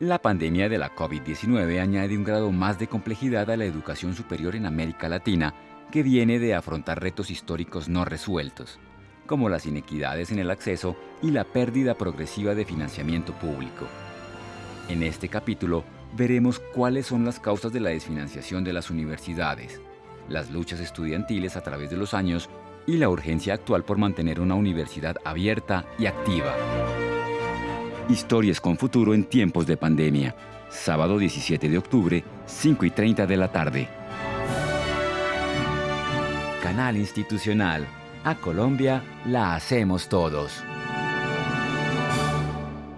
La pandemia de la COVID-19 añade un grado más de complejidad a la educación superior en América Latina, que viene de afrontar retos históricos no resueltos, como las inequidades en el acceso y la pérdida progresiva de financiamiento público. En este capítulo veremos cuáles son las causas de la desfinanciación de las universidades, las luchas estudiantiles a través de los años y la urgencia actual por mantener una universidad abierta y activa. Historias con futuro en tiempos de pandemia. Sábado 17 de octubre, 5 y 30 de la tarde. Canal Institucional. A Colombia la hacemos todos.